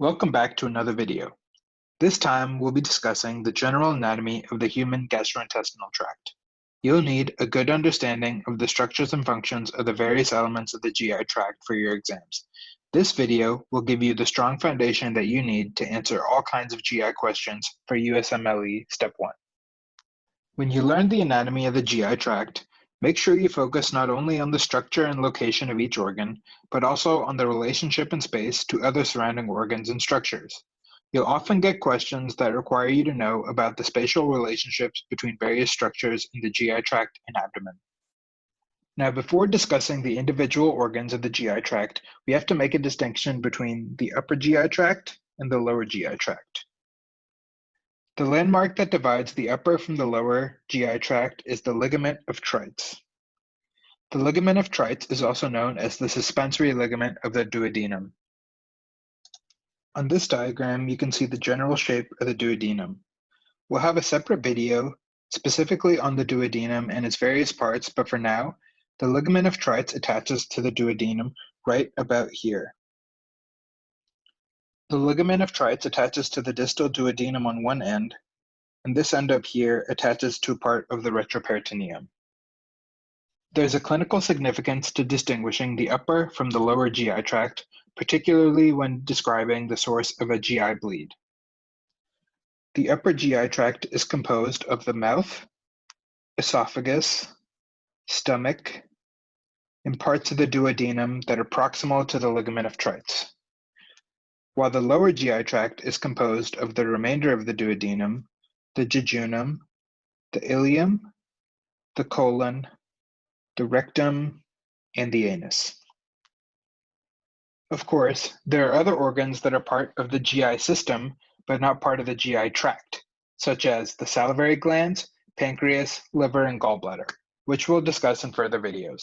Welcome back to another video. This time we'll be discussing the general anatomy of the human gastrointestinal tract. You'll need a good understanding of the structures and functions of the various elements of the GI tract for your exams. This video will give you the strong foundation that you need to answer all kinds of GI questions for USMLE Step 1. When you learn the anatomy of the GI tract, Make sure you focus not only on the structure and location of each organ, but also on the relationship in space to other surrounding organs and structures. You'll often get questions that require you to know about the spatial relationships between various structures in the GI tract and abdomen. Now, before discussing the individual organs of the GI tract, we have to make a distinction between the upper GI tract and the lower GI tract. The landmark that divides the upper from the lower GI tract is the ligament of Treitz. The ligament of Treitz is also known as the suspensory ligament of the duodenum. On this diagram, you can see the general shape of the duodenum. We'll have a separate video specifically on the duodenum and its various parts, but for now, the ligament of Treitz attaches to the duodenum right about here. The ligament of Treitz attaches to the distal duodenum on one end, and this end up here attaches to part of the retroperitoneum. There's a clinical significance to distinguishing the upper from the lower GI tract, particularly when describing the source of a GI bleed. The upper GI tract is composed of the mouth, esophagus, stomach, and parts of the duodenum that are proximal to the ligament of Treitz while the lower GI tract is composed of the remainder of the duodenum, the jejunum, the ileum, the colon, the rectum, and the anus. Of course, there are other organs that are part of the GI system, but not part of the GI tract, such as the salivary glands, pancreas, liver, and gallbladder, which we'll discuss in further videos.